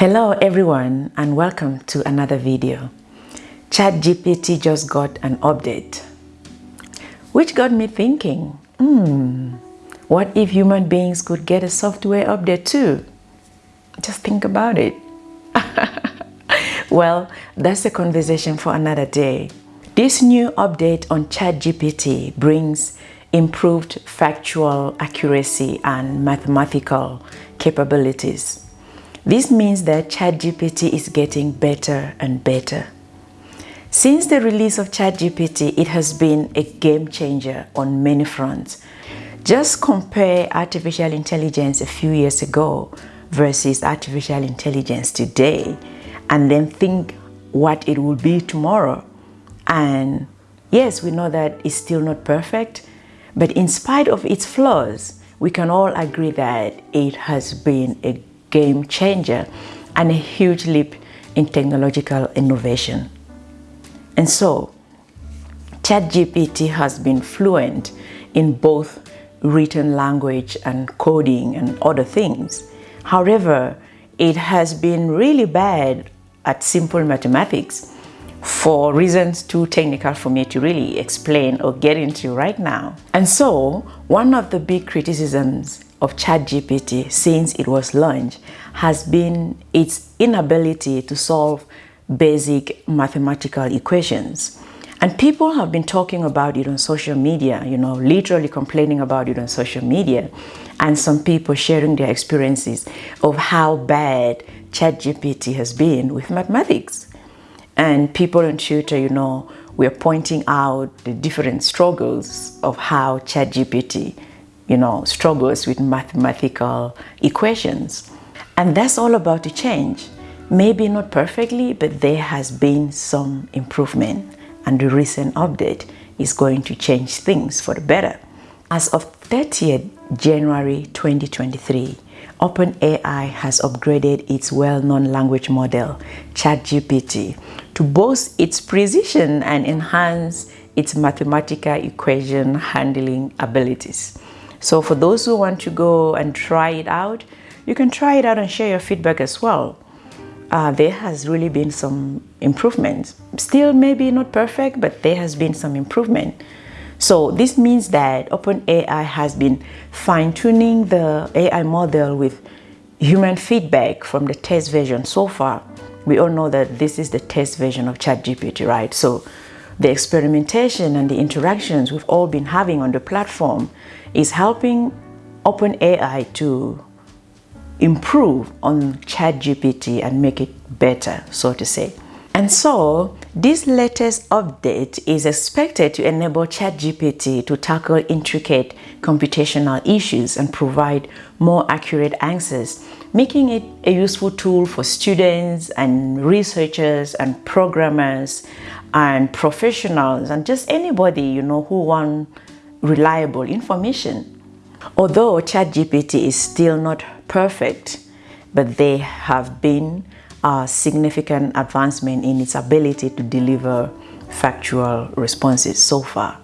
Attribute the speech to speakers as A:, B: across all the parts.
A: Hello everyone and welcome to another video. ChatGPT just got an update which got me thinking, hmm, what if human beings could get a software update too? Just think about it. well, that's a conversation for another day. This new update on ChatGPT brings improved factual accuracy and mathematical capabilities. This means that ChatGPT is getting better and better. Since the release of ChatGPT, it has been a game changer on many fronts. Just compare artificial intelligence a few years ago versus artificial intelligence today and then think what it will be tomorrow. And yes, we know that it's still not perfect, but in spite of its flaws, we can all agree that it has been a game changer and a huge leap in technological innovation. And so, ChatGPT has been fluent in both written language and coding and other things. However, it has been really bad at simple mathematics for reasons too technical for me to really explain or get into right now. And so, one of the big criticisms of ChatGPT since it was launched has been its inability to solve basic mathematical equations. And people have been talking about it on social media, you know, literally complaining about it on social media. And some people sharing their experiences of how bad ChatGPT has been with mathematics. And people on Twitter, you know, we're pointing out the different struggles of how ChatGPT you know, struggles with mathematical equations. And that's all about to change. Maybe not perfectly, but there has been some improvement. And the recent update is going to change things for the better. As of 30th January 2023, OpenAI has upgraded its well-known language model, ChatGPT, to boast its precision and enhance its mathematical equation handling abilities. So for those who want to go and try it out, you can try it out and share your feedback as well. Uh, there has really been some improvements. Still maybe not perfect, but there has been some improvement. So this means that OpenAI has been fine-tuning the AI model with human feedback from the test version so far. We all know that this is the test version of ChatGPT, right? So the experimentation and the interactions we've all been having on the platform is helping OpenAI to improve on ChatGPT and make it better, so to say. And so, this latest update is expected to enable ChatGPT to tackle intricate computational issues and provide more accurate answers, making it a useful tool for students and researchers and programmers and professionals and just anybody, you know, who want reliable information. Although ChatGPT is still not perfect, but there have been a significant advancement in its ability to deliver factual responses so far.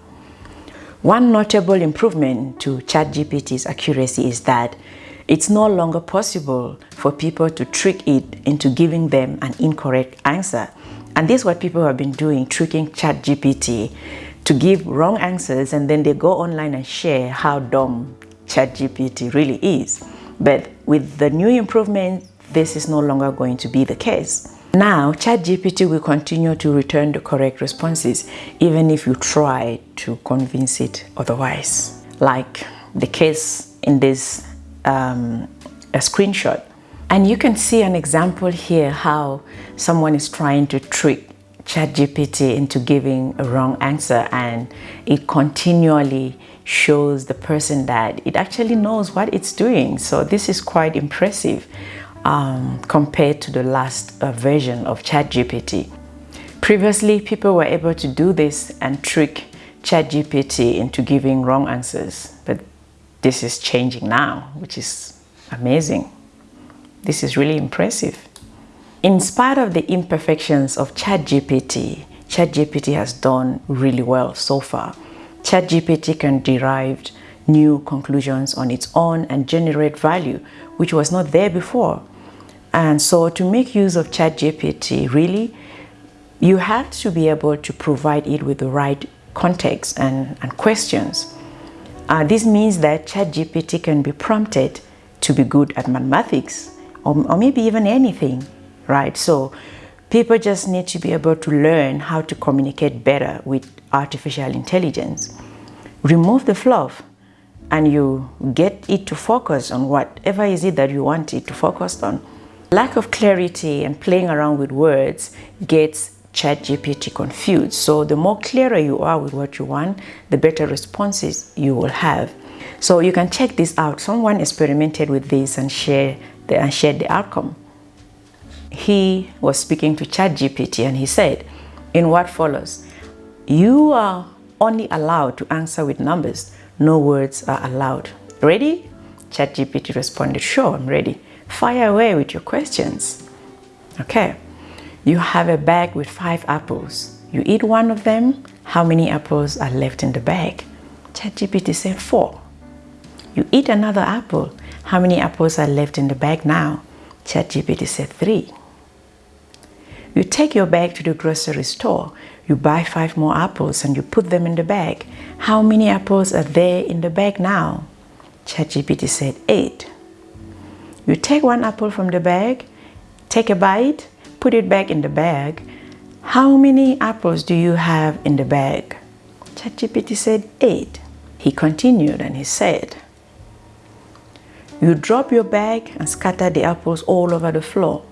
A: One notable improvement to ChatGPT's accuracy is that it's no longer possible for people to trick it into giving them an incorrect answer. And this is what people have been doing, tricking ChatGPT to give wrong answers and then they go online and share how dumb ChatGPT really is. But with the new improvement, this is no longer going to be the case. Now, ChatGPT will continue to return the correct responses even if you try to convince it otherwise. Like the case in this um, a screenshot. And you can see an example here how someone is trying to trick ChatGPT into giving a wrong answer and it continually shows the person that it actually knows what it's doing. So this is quite impressive um, compared to the last uh, version of ChatGPT. Previously, people were able to do this and trick ChatGPT into giving wrong answers, but this is changing now, which is amazing. This is really impressive. In spite of the imperfections of ChatGPT, ChatGPT has done really well so far. ChatGPT can derive new conclusions on its own and generate value, which was not there before. And so to make use of ChatGPT, really, you have to be able to provide it with the right context and, and questions. Uh, this means that ChatGPT can be prompted to be good at mathematics or, or maybe even anything, right? So people just need to be able to learn how to communicate better with artificial intelligence. Remove the fluff and you get it to focus on whatever is it that you want it to focus on. Lack of clarity and playing around with words gets ChatGPT confused. So the more clearer you are with what you want, the better responses you will have. So you can check this out. Someone experimented with this and share the, and shared the outcome. He was speaking to ChatGPT and he said, in what follows, you are only allowed to answer with numbers. No words are allowed. Ready? ChatGPT responded, sure, I'm ready. Fire away with your questions. Okay. You have a bag with five apples. You eat one of them. How many apples are left in the bag? ChatGPT said four. You eat another apple. How many apples are left in the bag now? ChatGPT said three. You take your bag to the grocery store. You buy five more apples and you put them in the bag. How many apples are there in the bag now? ChatGPT said eight. You take one apple from the bag, take a bite, put it back in the bag. How many apples do you have in the bag? ChatGPT said eight. He continued and he said, you drop your bag and scatter the apples all over the floor.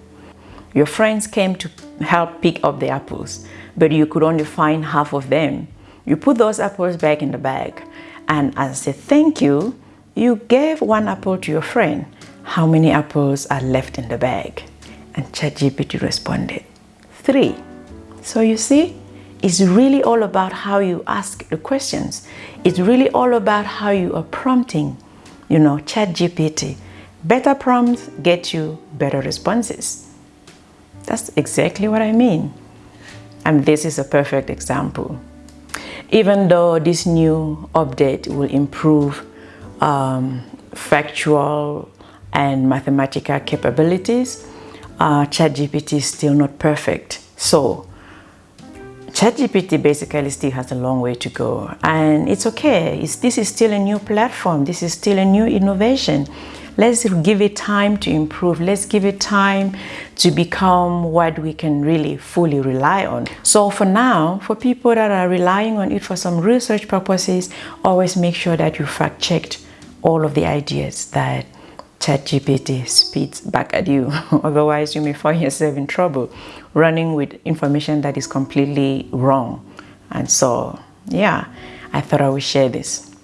A: Your friends came to help pick up the apples, but you could only find half of them. You put those apples back in the bag, and as a thank you, you gave one apple to your friend. How many apples are left in the bag? And ChatGPT responded, three. So you see, it's really all about how you ask the questions. It's really all about how you are prompting you know, ChatGPT. Better prompts get you better responses. That's exactly what I mean. And this is a perfect example. Even though this new update will improve um, factual and mathematical capabilities, uh, ChatGPT is still not perfect. So ChatGPT basically still has a long way to go and it's okay. It's, this is still a new platform. This is still a new innovation. Let's give it time to improve. Let's give it time to become what we can really fully rely on. So for now, for people that are relying on it for some research purposes, always make sure that you fact checked all of the ideas that ChatGPT spits back at you. Otherwise, you may find yourself in trouble running with information that is completely wrong. And so, yeah, I thought I would share this.